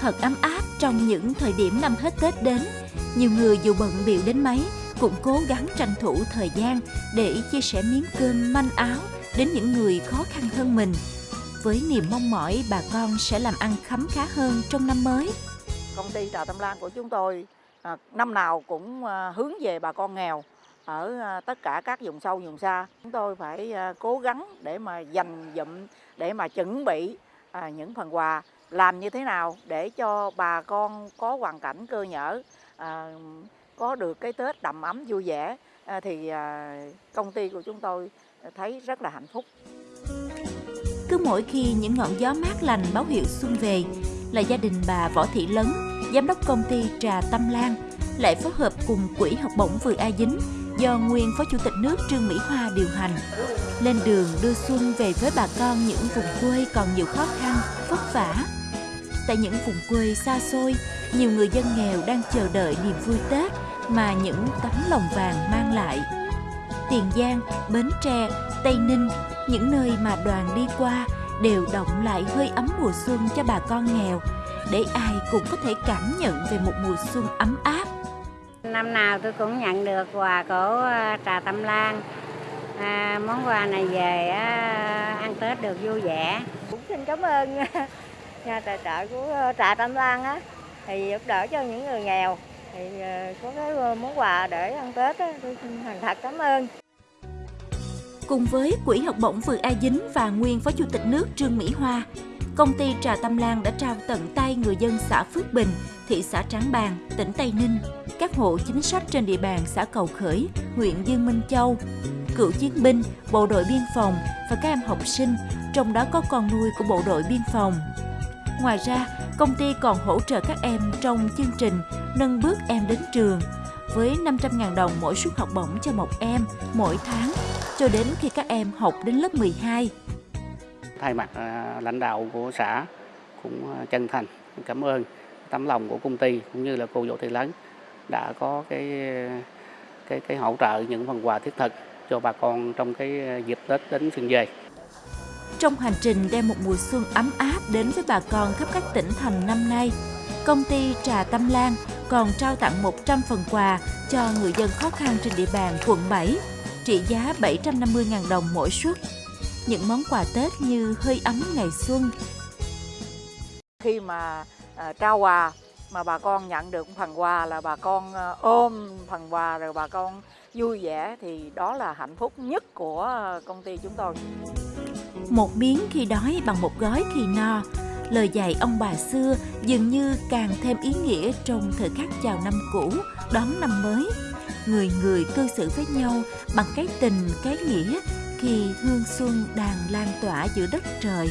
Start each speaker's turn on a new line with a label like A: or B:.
A: thật ấm áp trong những thời điểm năm hết Tết đến. Nhiều người dù bận biểu đến mấy, cũng cố gắng tranh thủ thời gian để chia sẻ miếng cơm manh áo đến những người khó khăn hơn mình. Với niềm mong mỏi, bà con sẽ làm ăn khấm khá hơn trong năm mới.
B: Công ty Trà Tâm Lan của chúng tôi à, năm nào cũng à, hướng về bà con nghèo ở à, tất cả các vùng sâu, vùng xa. Chúng tôi phải cố gắng để mà dành dụm, để mà chuẩn bị những phần quà làm như thế nào để cho bà con có hoàn cảnh cơ nhở à, có được cái Tết đầm ấm vui vẻ à, thì à, công ty của chúng tôi thấy rất là hạnh phúc.
A: Cứ mỗi khi những ngọn gió mát lành báo hiệu xuân về là gia đình bà Võ Thị Lấn, giám đốc công ty Trà Tâm Lan lại phối hợp cùng quỹ học bổng Vừa A Dính do nguyên Phó Chủ tịch nước Trương Mỹ Hoa điều hành. Lên đường đưa xuân về với bà con những vùng quê còn nhiều khó khăn, vất vả. Tại những vùng quê xa xôi, nhiều người dân nghèo đang chờ đợi niềm vui Tết mà những tấm lòng vàng mang lại. Tiền Giang, Bến Tre, Tây Ninh, những nơi mà đoàn đi qua đều động lại hơi ấm mùa xuân cho bà con nghèo, để ai cũng có thể cảm nhận về một mùa xuân ấm áp.
C: Năm nào tôi cũng nhận được quà của à, Trà Tâm Lan. À, món quà này về à, ăn Tết được vui vẻ.
D: Cũng xin cảm ơn nhà tài trợ của ờ, Trà Tâm Lan á, thì giúp đỡ cho những người nghèo. Thì ờ, có cái ờ, món quà để ăn Tết á, tôi xin thành thật cảm ơn.
A: Cùng với Quỹ học bổng Vừa A Dính và nguyên Phó Chủ tịch nước Trương Mỹ Hoa, công ty Trà Tâm Lan đã trao tận tay người dân xã Phước Bình, thị xã Trảng Bàng, tỉnh Tây Ninh, các hộ chính sách trên địa bàn xã Cầu Khởi, huyện Dương Minh Châu, cựu chiến binh, bộ đội biên phòng và các em học sinh, trong đó có con nuôi của bộ đội biên phòng. Ngoài ra, công ty còn hỗ trợ các em trong chương trình Nâng bước em đến trường với 500.000 đồng mỗi suất học bổng cho một em mỗi tháng cho đến khi các em học đến lớp 12.
E: Thay mặt à, lãnh đạo của xã cũng à, chân thành cảm ơn tấm lòng của công ty cũng như là cô Vũ Thị Lớn đã có cái cái cái hỗ trợ những phần quà thiết thực cho bà con trong cái à, dịp Tết đến xuân về.
A: Trong hành trình đem một mùa xuân ấm áp đến với bà con khắp các tỉnh thành năm nay, công ty Trà Tâm Lan còn trao tặng 100 phần quà cho người dân khó khăn trên địa bàn quận 7, trị giá 750.000 đồng mỗi suất. Những món quà Tết như hơi ấm ngày xuân.
B: Khi mà à, trao quà mà bà con nhận được phần quà là bà con ờ, ôm phần quà rồi bà con vui vẻ thì đó là hạnh phúc nhất của ờ, công ty chúng tôi.
A: Một miếng khi đói bằng một gói khi no, lời dạy ông bà xưa dường như càng thêm ý nghĩa trong thời khắc chào năm cũ, đón năm mới. Người người cư xử với nhau bằng cái tình, cái nghĩa khi hương xuân đang lan tỏa giữa đất trời.